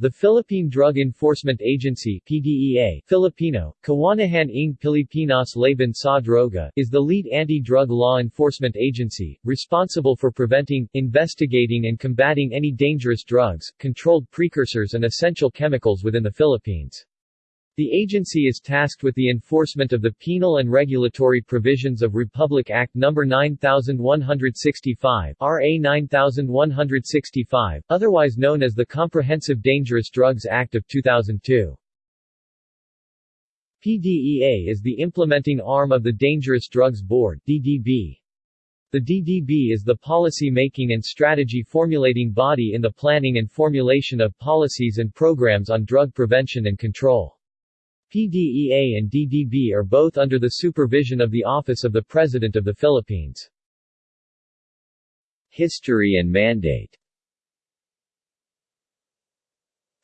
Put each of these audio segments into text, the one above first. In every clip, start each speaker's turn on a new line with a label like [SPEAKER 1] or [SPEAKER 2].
[SPEAKER 1] The Philippine Drug Enforcement Agency PDEA, Filipino, Kawanihan ng Pilipinas Laban sa Droga, is the lead anti-drug law enforcement agency, responsible for preventing, investigating and combating any dangerous drugs, controlled precursors and essential chemicals within the Philippines. The agency is tasked with the enforcement of the penal and regulatory provisions of Republic Act No. 9165 RA 9165, otherwise known as the Comprehensive Dangerous Drugs Act of 2002. PDEA is the implementing arm of the Dangerous Drugs Board DDB. The DDB is the policy-making and strategy formulating body in the planning and formulation of policies and programs on drug prevention and control. PDEA and DDB are both under the supervision of the Office of the President of the Philippines. History and mandate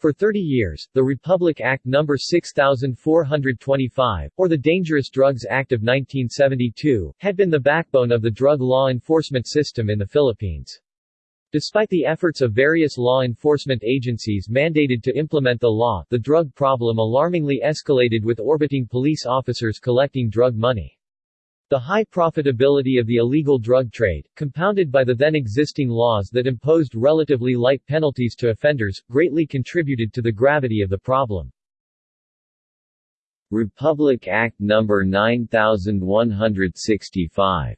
[SPEAKER 1] For 30 years, the Republic Act No. 6425, or the Dangerous Drugs Act of 1972, had been the backbone of the drug law enforcement system in the Philippines. Despite the efforts of various law enforcement agencies mandated to implement the law, the drug problem alarmingly escalated with orbiting police officers collecting drug money. The high profitability of the illegal drug trade, compounded by the then existing laws that imposed relatively light penalties to offenders, greatly contributed to the gravity of the problem. Republic Act No. 9165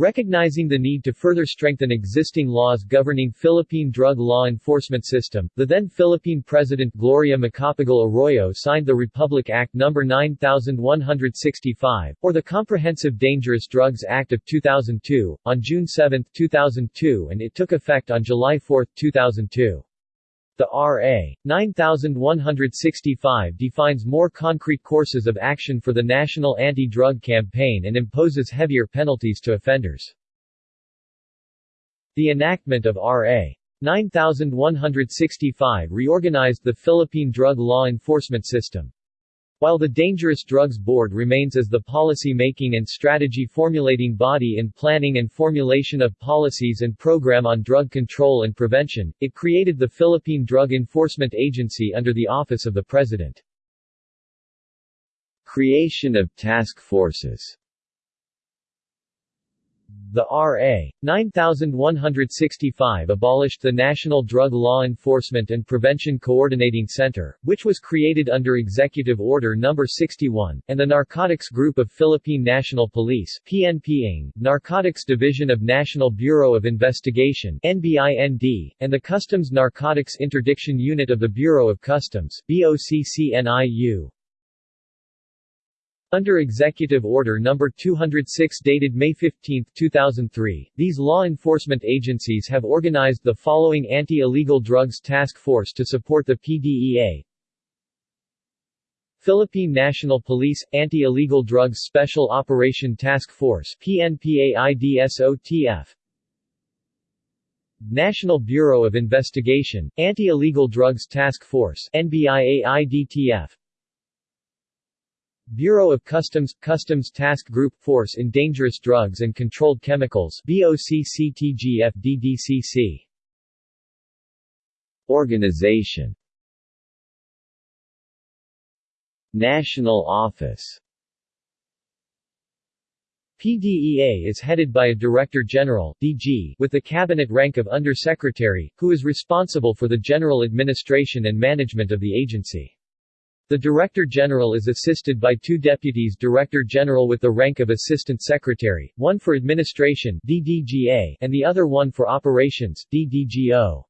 [SPEAKER 1] Recognizing the need to further strengthen existing laws governing Philippine drug law enforcement system, the then Philippine President Gloria Macapagal Arroyo signed the Republic Act No. 9165, or the Comprehensive Dangerous Drugs Act of 2002, on June 7, 2002 and it took effect on July 4, 2002. The R.A. 9165 defines more concrete courses of action for the national anti-drug campaign and imposes heavier penalties to offenders. The enactment of R.A. 9165 reorganized the Philippine drug law enforcement system. While the Dangerous Drugs Board remains as the policy-making and strategy-formulating body in planning and formulation of policies and program on drug control and prevention, it created the Philippine Drug Enforcement Agency under the Office of the President. Creation of task forces the R.A. 9165 abolished the National Drug Law Enforcement and Prevention Coordinating Center, which was created under Executive Order No. 61, and the Narcotics Group of Philippine National Police PNP Narcotics Division of National Bureau of Investigation NBIND, and the Customs Narcotics Interdiction Unit of the Bureau of Customs BOCCNIU. Under Executive Order No. 206 dated May 15, 2003, these law enforcement agencies have organized the following Anti-Illegal Drugs Task Force to support the PDEA Philippine National Police – Anti-Illegal Drugs Special Operation Task Force PNPAIDSOTF National Bureau of Investigation – Anti-Illegal Drugs Task Force NBIAIDTF Bureau of Customs – Customs Task Group Force in Dangerous Drugs and Controlled Chemicals BOCCTGFDDCC Organization. National Office. PDEA is headed by a Director General DG with the cabinet rank of Undersecretary, who is responsible for the general administration and management of the agency. The Director General is assisted by two Deputies Director General with the rank of Assistant Secretary, one for Administration DDGA, and the other one for Operations DDGO.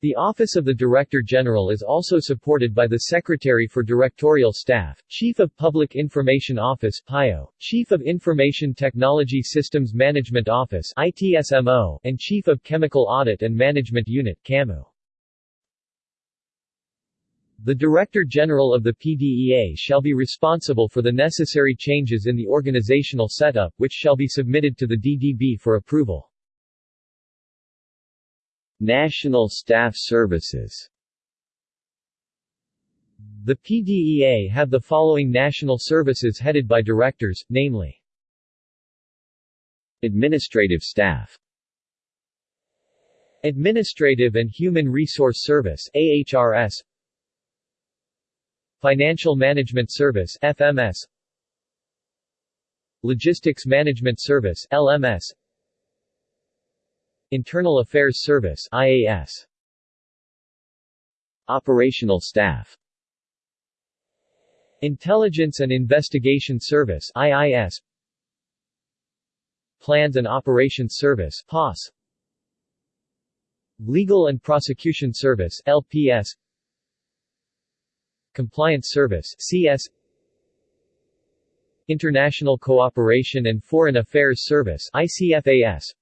[SPEAKER 1] The Office of the Director General is also supported by the Secretary for Directorial Staff, Chief of Public Information Office PIO, Chief of Information Technology Systems Management Office ITSMO, and Chief of Chemical Audit and Management Unit CAMU. The Director General of the PDEA shall be responsible for the necessary changes in the organizational setup which shall be submitted to the DDB for approval. National Staff Services The PDEA have the following national services headed by directors, namely Administrative staff Administrative and Human Resource Service AHRS Financial Management Service FMS Logistics Management Service LMS Internal Affairs Service IAS Operational Staff. Intelligence and Investigation Service IIS Plans and Operations Service POS Legal and Prosecution Service LPS Compliance Service CS International Cooperation and Foreign Affairs Service ICFAS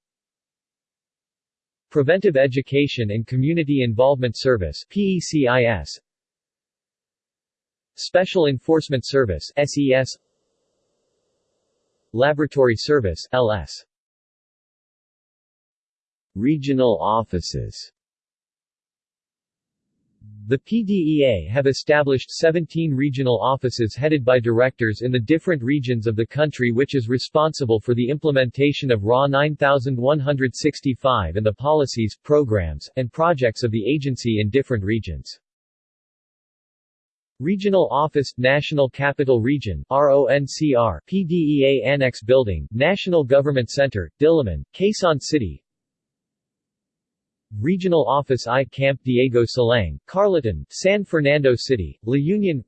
[SPEAKER 1] Preventive Education and Community Involvement Service PECIS Special Enforcement Service SES Laboratory Service LS Regional offices the PDEA have established 17 regional offices headed by directors in the different regions of the country which is responsible for the implementation of RA 9165 and the policies, programs, and projects of the agency in different regions. Regional Office, National Capital Region RONCR, PDEA Annex Building, National Government Center, Diliman, Quezon City Regional Office I Camp Diego Silang, Carlatan, San Fernando City, La Union.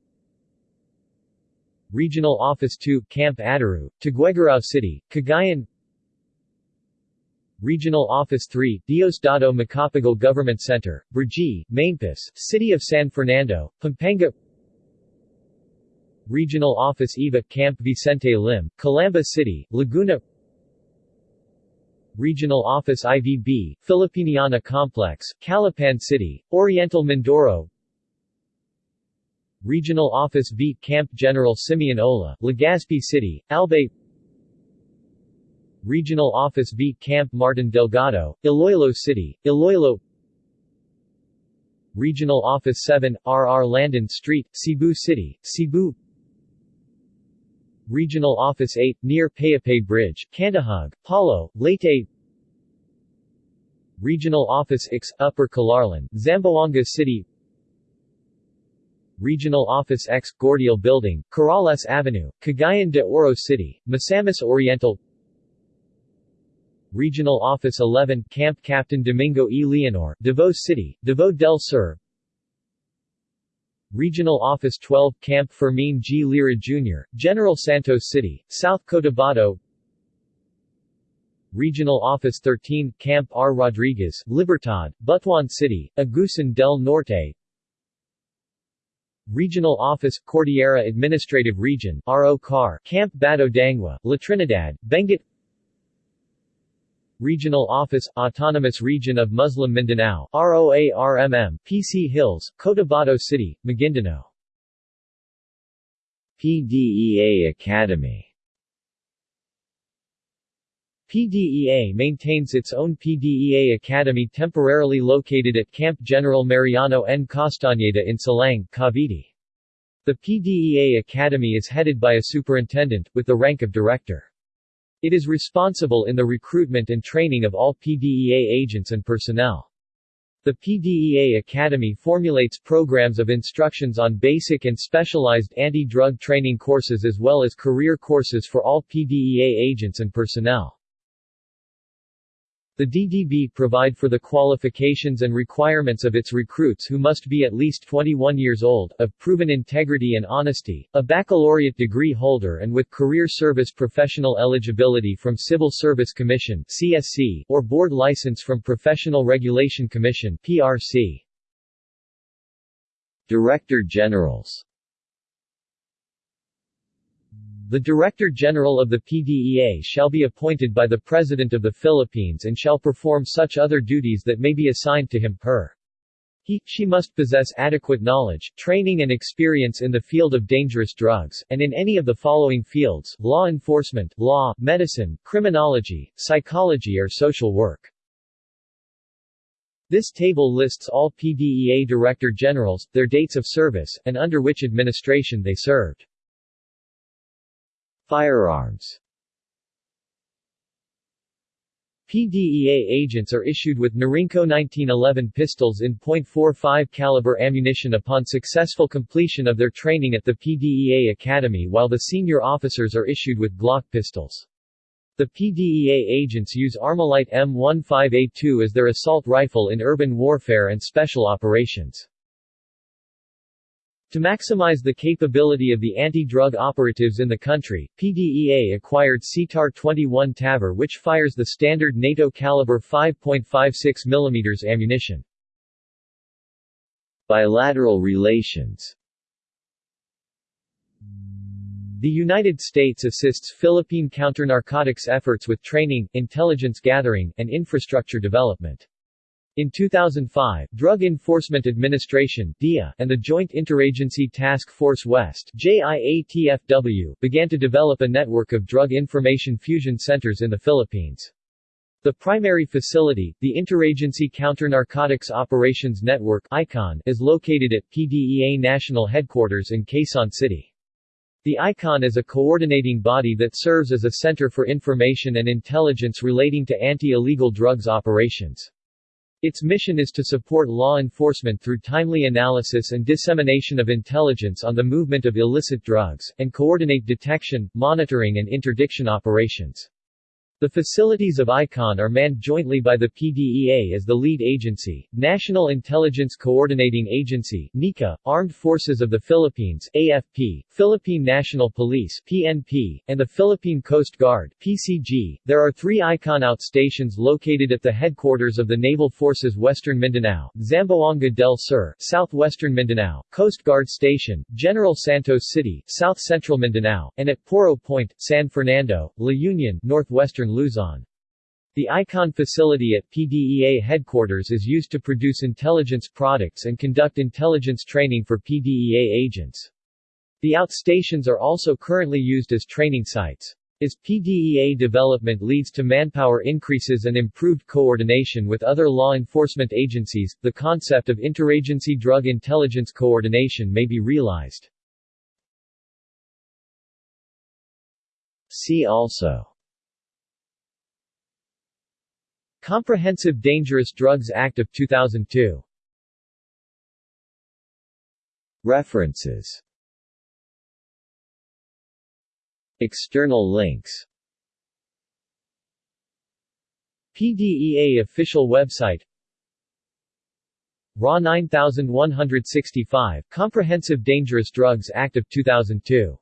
[SPEAKER 1] Regional Office 2, Camp Ataru, Tuguegarao City, Cagayan. Regional Office 3, Diosdado Macapagal Government Center, Brgy, Maimpis, City of San Fernando, Pampanga. Regional Office EVA Camp Vicente Lim, Calamba City, Laguna Regional Office IVB, Filipiniana Complex, Calapan City, Oriental Mindoro. Regional Office V Camp General Simeon Ola, Legazpi City, Albay. Regional Office V Camp Martin Delgado, Iloilo City, Iloilo. Regional Office 7, RR Landon Street, Cebu City, Cebu Regional Office 8, near Payapay Bridge, Candahug, Palo, Leyte. Regional Office X, Upper Calarian, Zamboanga City. Regional Office X, Gordial Building, Corrales Avenue, Cagayan de Oro City, Misamis Oriental. Regional Office 11, Camp Captain Domingo E. Leonor, Davao City, Davao del Sur Regional Office 12, Camp Fermin G. Lira Jr., General Santos City, South Cotabato Regional Office 13, Camp R. Rodriguez, Libertad, Butuan City, Agusan del Norte Regional Office, Cordillera Administrative Region, RO CAR, Camp Bado Dangwa, La Trinidad, Benguet Regional Office, Autonomous Region of Muslim Mindanao, ROARMM, PC Hills, Cotabato City, Maguindanao. PDEA Academy PDEA maintains its own PDEA Academy temporarily located at Camp General Mariano N. Castañeda in Silang, Cavite. The PDEA Academy is headed by a superintendent, with the rank of director. It is responsible in the recruitment and training of all PDEA agents and personnel. The PDEA Academy formulates programs of instructions on basic and specialized anti-drug training courses as well as career courses for all PDEA agents and personnel. The DDB provide for the qualifications and requirements of its recruits who must be at least 21 years old, of proven integrity and honesty, a baccalaureate degree holder and with career service professional eligibility from Civil Service Commission CSC, or board license from Professional Regulation Commission PRC. Director Generals the Director General of the PDEA shall be appointed by the President of the Philippines and shall perform such other duties that may be assigned to him per. He, she must possess adequate knowledge, training and experience in the field of dangerous drugs, and in any of the following fields, law enforcement, law, medicine, criminology, psychology or social work. This table lists all PDEA Director Generals, their dates of service, and under which administration they served. Firearms PDEA agents are issued with Norinco 1911 pistols in .45 caliber ammunition upon successful completion of their training at the PDEA Academy while the senior officers are issued with Glock pistols. The PDEA agents use Armalite M15A2 as their assault rifle in urban warfare and special operations. To maximize the capability of the anti-drug operatives in the country, PDEA acquired CTAR-21 Tavor which fires the standard NATO caliber 5.56 mm ammunition. Bilateral relations The United States assists Philippine counter-narcotics efforts with training, intelligence gathering, and infrastructure development. In 2005, Drug Enforcement Administration DEA and the Joint Interagency Task Force West JIATFW began to develop a network of drug information fusion centers in the Philippines. The primary facility, the Interagency Counter-Narcotics Operations Network ICON, is located at PDEA National Headquarters in Quezon City. The ICON is a coordinating body that serves as a center for information and intelligence relating to anti-illegal drugs operations. Its mission is to support law enforcement through timely analysis and dissemination of intelligence on the movement of illicit drugs, and coordinate detection, monitoring and interdiction operations. The facilities of ICON are manned jointly by the PDEA as the lead agency, National Intelligence Coordinating Agency NICA, Armed Forces of the Philippines AFP, Philippine National Police PNP, and the Philippine Coast Guard PCG. There are three ICON outstations located at the headquarters of the Naval Forces Western Mindanao, Zamboanga del Sur, Southwestern Mindanao, Coast Guard Station, General Santos City, South Central Mindanao, and at Poro Point, San Fernando, La Union, Northwestern Luzon. The ICON facility at PDEA headquarters is used to produce intelligence products and conduct intelligence training for PDEA agents. The outstations are also currently used as training sites. As PDEA development leads to manpower increases and improved coordination with other law enforcement agencies, the concept of interagency drug intelligence coordination may be realized. See also Comprehensive Dangerous Drugs Act of 2002 References. External links. PDEA official website. RA 9165 Comprehensive Dangerous Drugs Act of 2002